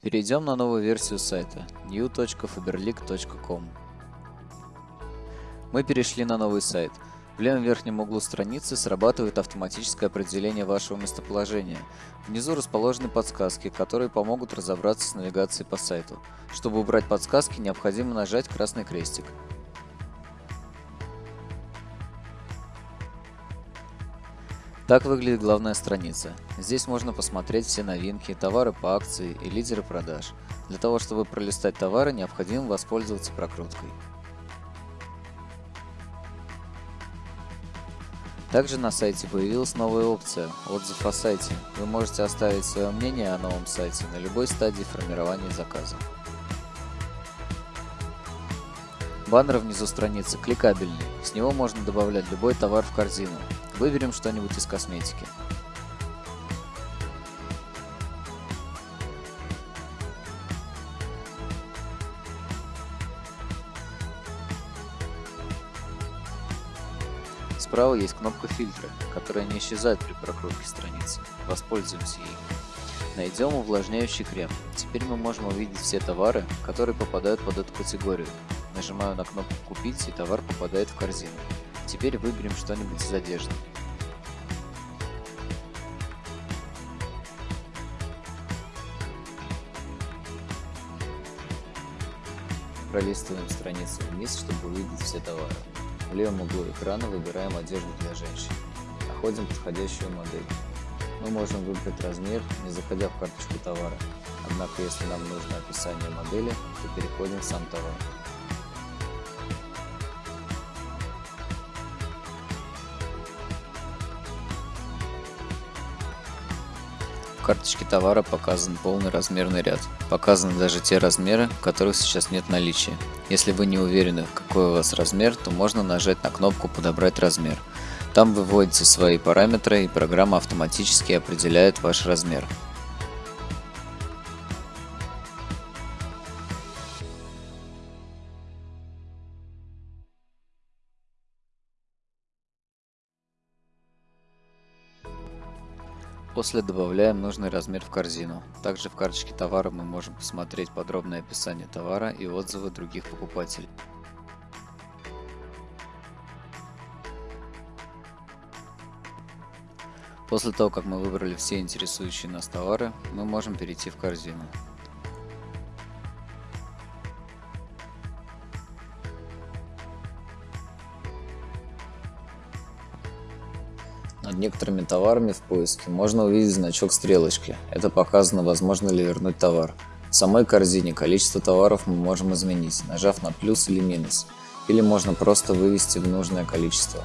Перейдем на новую версию сайта new.faberlic.com. Мы перешли на новый сайт. В левом верхнем углу страницы срабатывает автоматическое определение вашего местоположения. Внизу расположены подсказки, которые помогут разобраться с навигацией по сайту. Чтобы убрать подсказки, необходимо нажать красный крестик. Так выглядит главная страница. Здесь можно посмотреть все новинки, товары по акции и лидеры продаж. Для того, чтобы пролистать товары, необходимо воспользоваться прокруткой. Также на сайте появилась новая опция «Отзыв о сайте». Вы можете оставить свое мнение о новом сайте на любой стадии формирования заказа. Баннер внизу страницы кликабельный, с него можно добавлять любой товар в корзину, Выберем что-нибудь из косметики. Справа есть кнопка фильтра, которая не исчезает при прокрутке страницы. Воспользуемся ей. Найдем увлажняющий крем. Теперь мы можем увидеть все товары, которые попадают под эту категорию. Нажимаю на кнопку «Купить» и товар попадает в корзину. Теперь выберем что-нибудь из одежды. Пролистываем страницу вниз, чтобы увидеть все товары. В левом углу экрана выбираем одежду для женщин. Находим подходящую модель. Мы можем выбрать размер, не заходя в карточку товара. Однако, если нам нужно описание модели, то переходим в сам товар. Карточке товара показан полный размерный ряд. Показаны даже те размеры, которых сейчас нет наличия. Если вы не уверены, какой у вас размер, то можно нажать на кнопку «Подобрать размер». Там вы вводите свои параметры и программа автоматически определяет ваш размер. После добавляем нужный размер в корзину. Также в карточке товара мы можем посмотреть подробное описание товара и отзывы других покупателей. После того, как мы выбрали все интересующие нас товары, мы можем перейти в корзину. Над некоторыми товарами в поиске можно увидеть значок стрелочки. Это показано, возможно ли вернуть товар. В самой корзине количество товаров мы можем изменить, нажав на плюс или минус. Или можно просто вывести в нужное количество.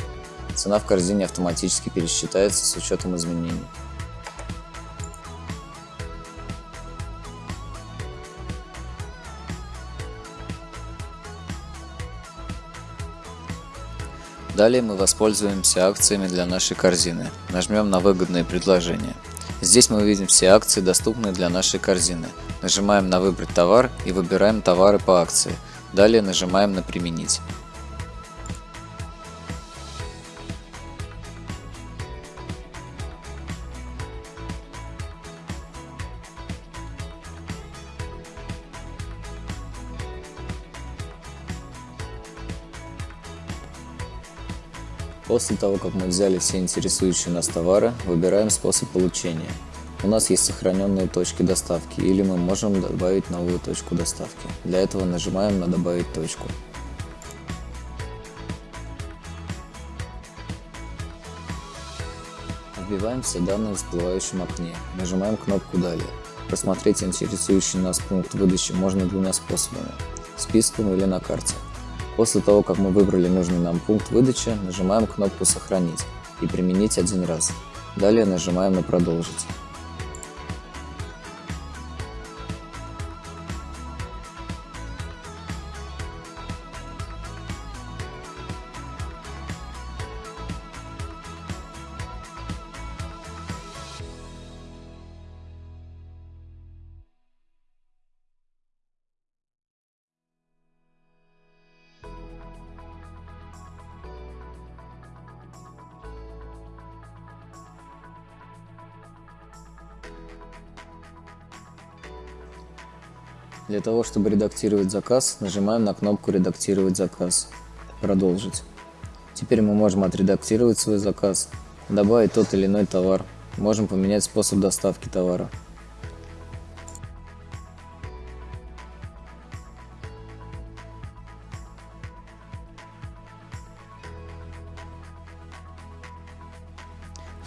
Цена в корзине автоматически пересчитается с учетом изменений. Далее мы воспользуемся акциями для нашей корзины. Нажмем на выгодные предложения. Здесь мы увидим все акции, доступные для нашей корзины. Нажимаем на «Выбрать товар» и выбираем товары по акции. Далее нажимаем на «Применить». После того, как мы взяли все интересующие нас товары, выбираем способ получения. У нас есть сохраненные точки доставки, или мы можем добавить новую точку доставки. Для этого нажимаем на «Добавить точку». Вбиваем все данные в всплывающем окне. Нажимаем кнопку «Далее». Просмотреть интересующий нас пункт выдачи можно двумя способами – списком или на карте. После того, как мы выбрали нужный нам пункт выдачи, нажимаем кнопку «Сохранить» и «Применить один раз». Далее нажимаем на «Продолжить». Для того, чтобы редактировать заказ, нажимаем на кнопку «Редактировать заказ». Продолжить. Теперь мы можем отредактировать свой заказ, добавить тот или иной товар. Можем поменять способ доставки товара.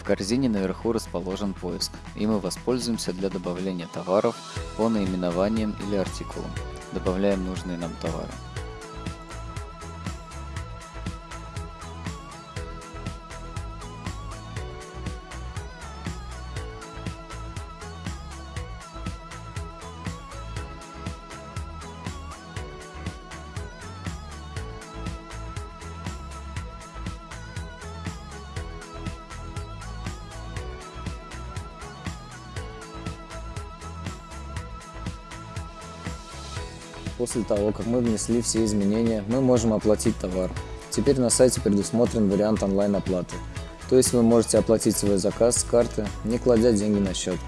Корзине наверху расположен поиск, и мы воспользуемся для добавления товаров по наименованиям или артикулам. Добавляем нужные нам товары. После того, как мы внесли все изменения, мы можем оплатить товар. Теперь на сайте предусмотрен вариант онлайн-оплаты. То есть вы можете оплатить свой заказ с карты, не кладя деньги на счет.